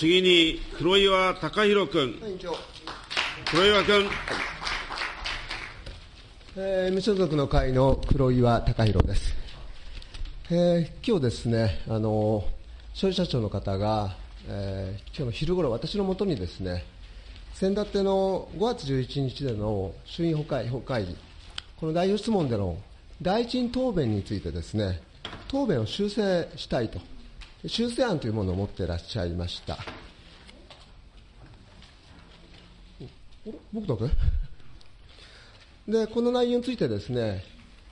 次に黒岩貴弘君。黒岩君。えー、無所属の会の黒岩貴弘です。えー、今日ですね、あの消費者庁の方が、えー、今日の昼ごろ、私のもとにですね、先だっての5月11日での衆院本会本会議、この代表質問での大臣答弁についてですね、答弁を修正したいと、修正案というものを持ってらっしゃいました。僕だけ？で、この内容についてですね、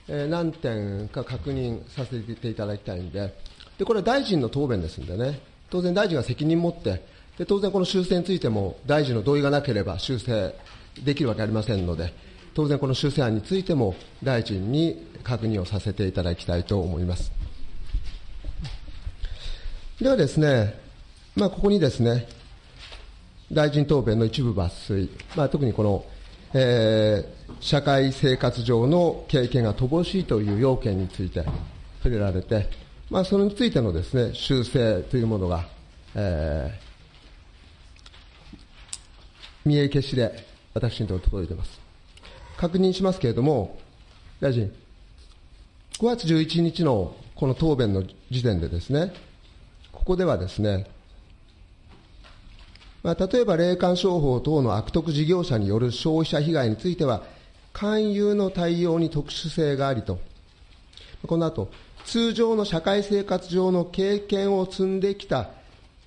えー、何点か確認させていただきたいんで、で、これは大臣の答弁ですんでね、当然大臣が責任を持って、で、当然この修正についても大臣の同意がなければ修正できるわけありませんので、当然この修正案についても大臣に確認をさせていただきたいと思います。ではですね、まあ、ここにですね、大臣答弁の一部抜粋、まあ、特にこの、えー、社会生活上の経験が乏しいという要件について触れられて、まあ、それについてのですね、修正というものが、えー、見え消しで私のと届いています。確認しますけれども、大臣、5月11日のこの答弁の時点でですね、ここではですね、まあ、例えば霊感商法等の悪徳事業者による消費者被害については、勧誘の対応に特殊性がありと、この後、通常の社会生活上の経験を積んできた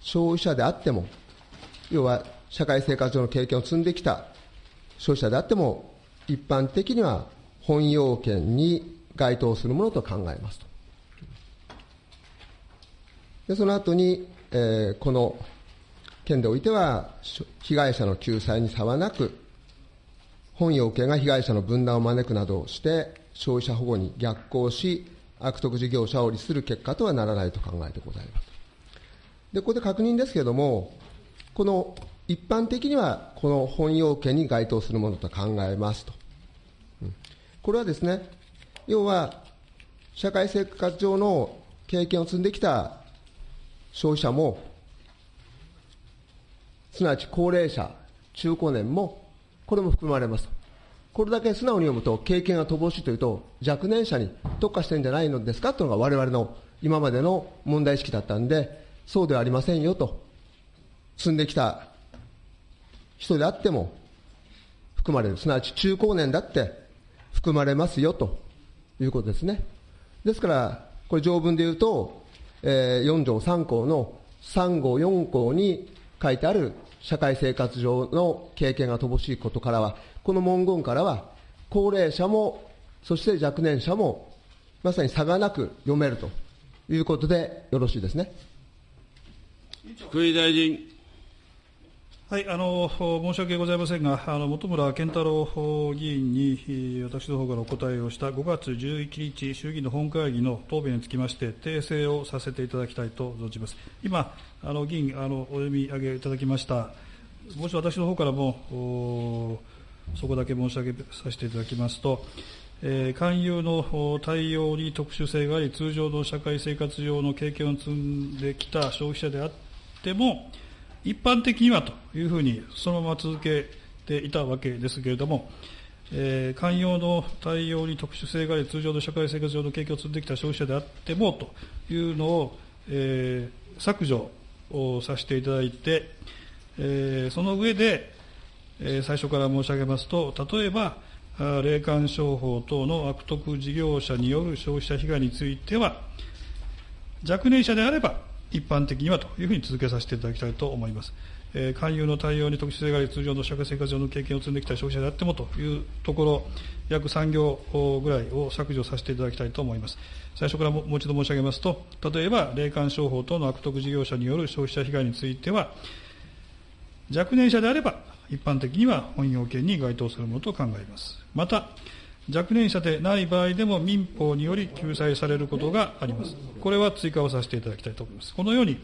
消費者であっても、要は社会生活上の経験を積んできた消費者であっても、一般的には本要件に該当するものと考えますと。でその後に、えー、この件でおいては、被害者の救済に差はなく、本要件が被害者の分断を招くなどして、消費者保護に逆行し、悪徳事業者を利する結果とはならないと考えてございます。で、ここで確認ですけれども、この一般的にはこの本要件に該当するものと考えますと。うん、これはですね、要は、社会生活上の経験を積んできた消費者も、すなわち高齢者、中高年も、これも含まれます。これだけ素直に読むと、経験が乏しいというと、若年者に特化してるんじゃないのですかというのが我々の今までの問題意識だったんで、そうではありませんよと。積んできた人であっても含まれる。すなわち中高年だって含まれますよということですね。ですから、これ条文で言うと、えー、4条3項の3号4項に書いてある社会生活上の経験が乏しいことからは、この文言からは、高齢者も、そして若年者も、まさに差がなく読めるということでよろしいですね。福井大臣。はい、あの申し訳ございませんが、あの本村健太郎議員に私の方からお答えをした5月11日、衆議院の本会議の答弁につきまして、訂正をさせていただきたいと存じます。今、あの議員あのお読み上げいただきました、もし私の方からもそこだけ申し上げさせていただきますと、えー、勧誘の対応に特殊性があり、通常の社会生活上の経験を積んできた消費者であっても、一般的にはというふうにそのまま続けていたわけですけれども、えー、寛容の対応に特殊性があり、通常の社会生活上の経験を積んできた消費者であってもというのを、えー、削除をさせていただいて、えー、その上で、えー、最初から申し上げますと、例えば、霊感商法等の悪徳事業者による消費者被害については、若年者であれば、一般的にはというふうに続けさせていただきたいと思います。え、勧誘の対応に特殊性があり、通常の社会生活上の経験を積んできた消費者であってもというところ、約3行ぐらいを削除させていただきたいと思います。最初からもう一度申し上げますと、例えば、霊感商法等の悪徳事業者による消費者被害については、若年者であれば、一般的には本要件に該当するものと考えます。また、若年者でない場合でも民法により救済されることがあります。これは追加をさせていただきたいと思います。このように、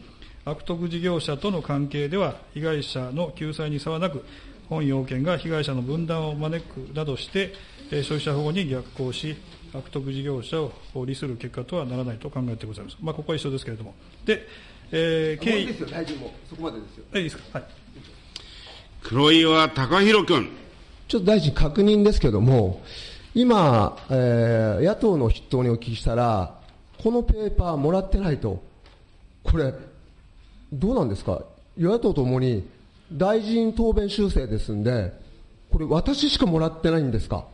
悪徳事業者との関係では、被害者の救済に差はなく、本要件が被害者の分断を招くなどして、消費者保護に逆行し、悪徳事業者を利する結果とはならないと考えてございます。まあ、ここは一緒ですけれども。で、えー、経緯もういいですよ、大臣も。そこまでですよ。えいいですか？はい。黒岩貴弘君。ちょっと大臣確認ですけども、今、えー野党の筆頭にお聞きしたら、このペーパーもらってないと。これ、どうなんですか？与野党ともに大臣答弁修正ですんで、これ私しかもらってないんですか？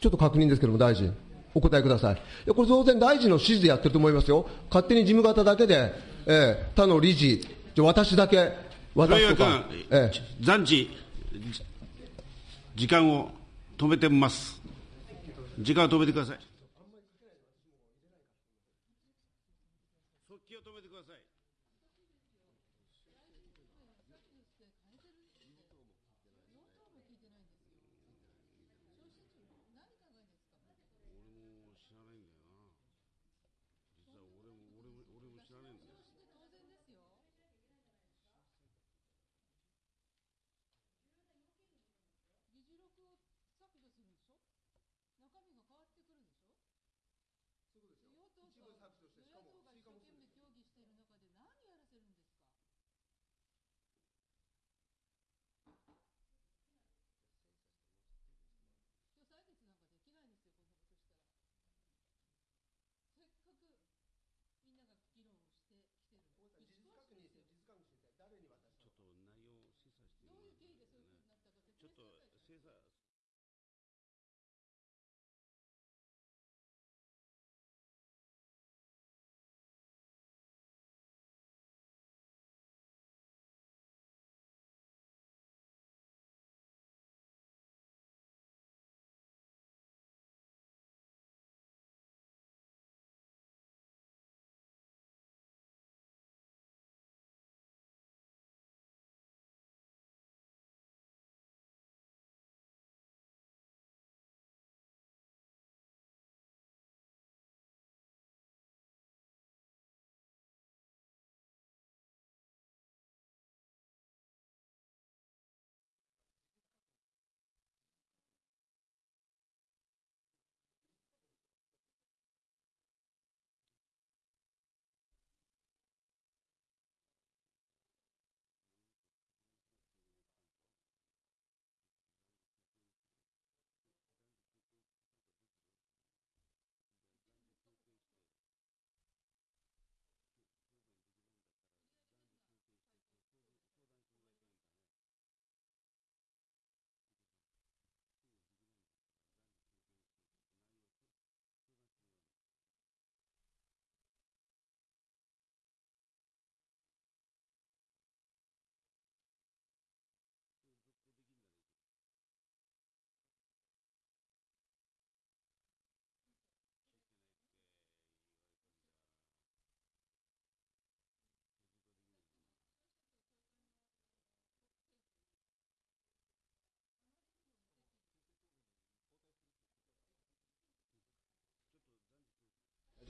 ちょっと確認ですけども、大臣、お答えください。いや、これ当然大臣の指示でやってると思いますよ。勝手に事務方だけで、えー他の理事、じゃ私だけ渡黒岩すとか君、、えー暫時、じ時間を止めてます。時間を止めてください。scissors.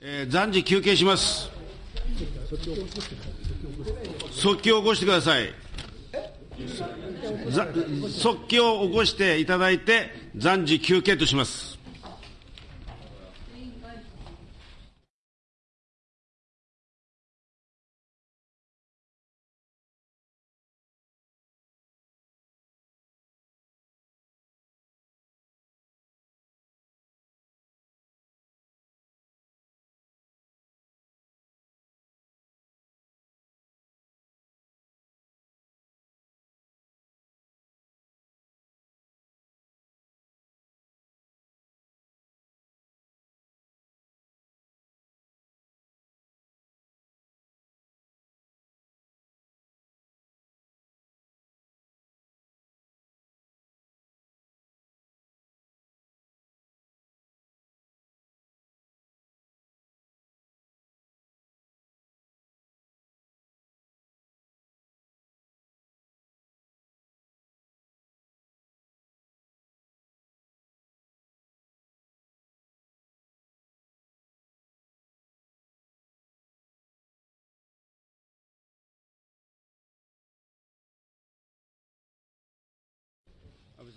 えー暫時休憩します。即興を起こしてください。即興を起こしていただいて、暫時休憩とします。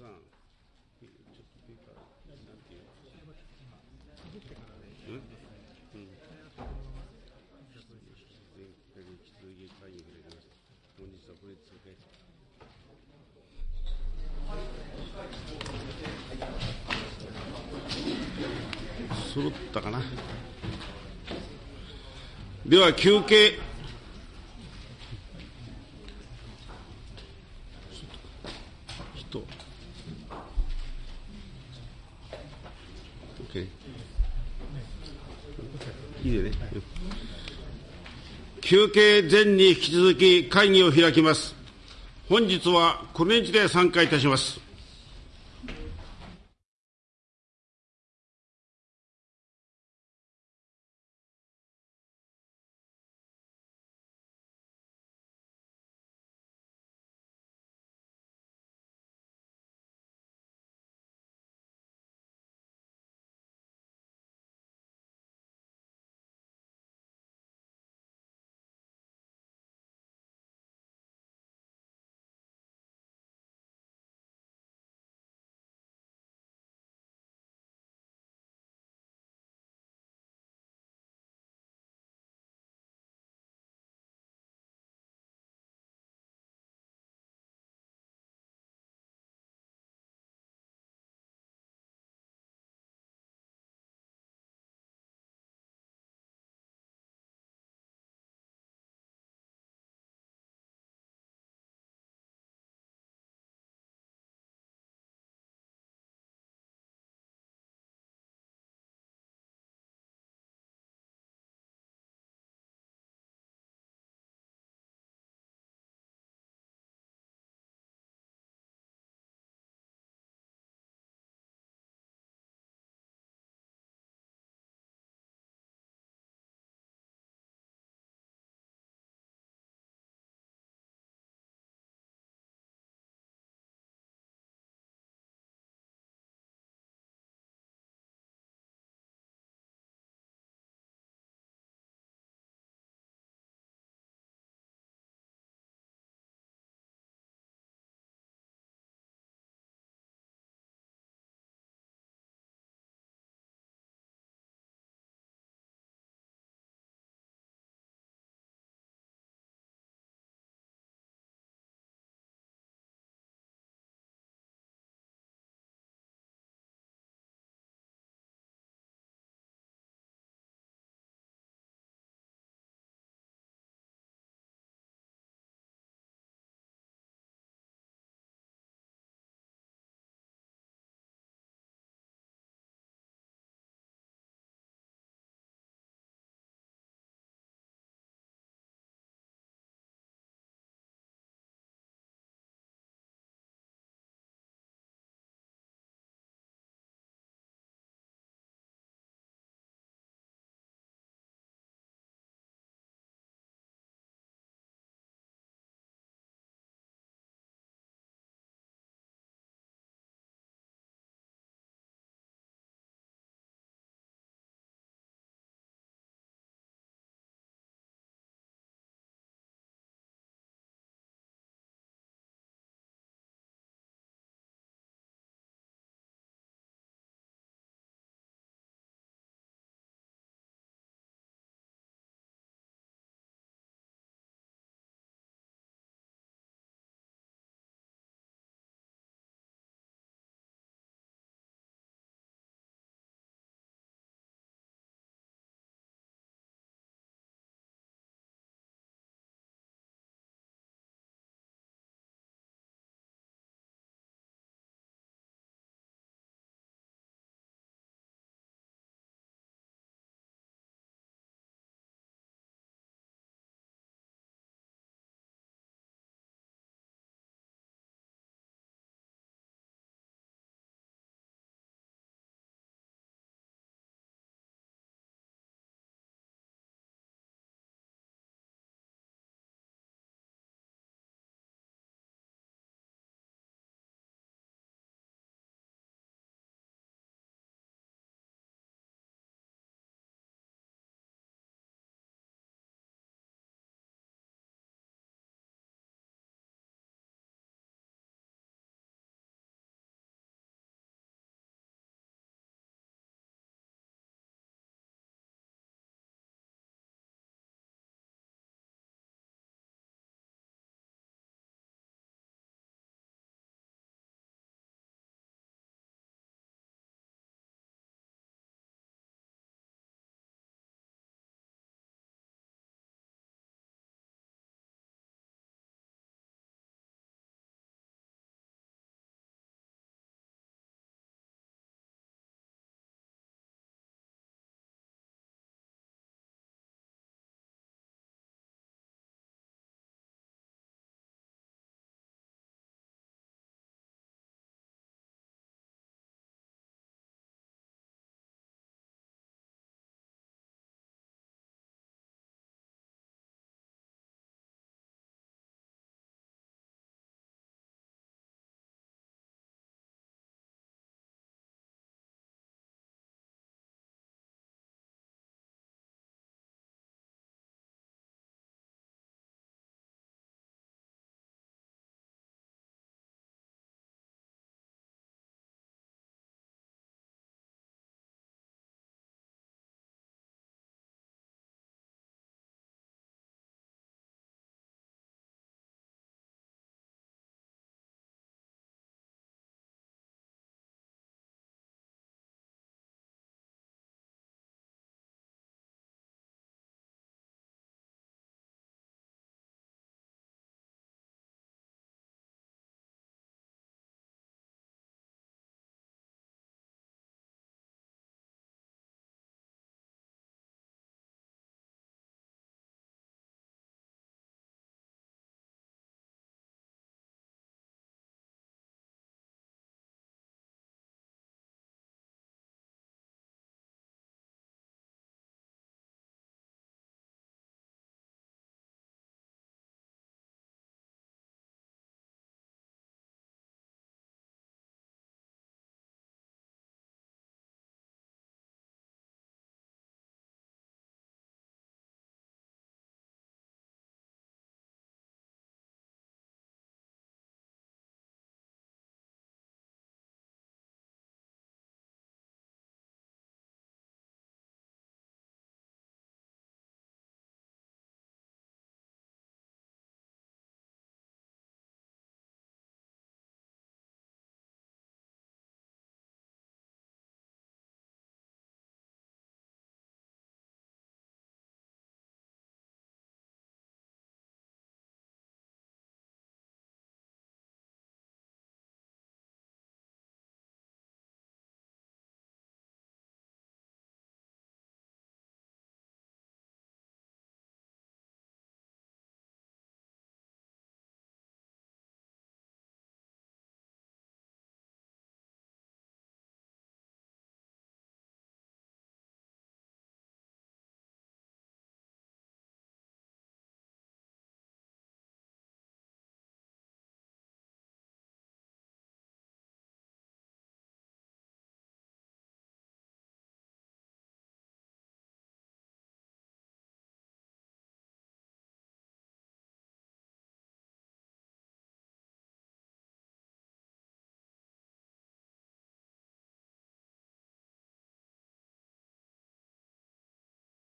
さん、ちょっとペーパー、なん。ていう、か、うん。うん。全国にき度家会に触れます。本日はこれで続け。揃ったかな。では休憩。前に引き続き会議を開きます。本日はこれにて参加いたします。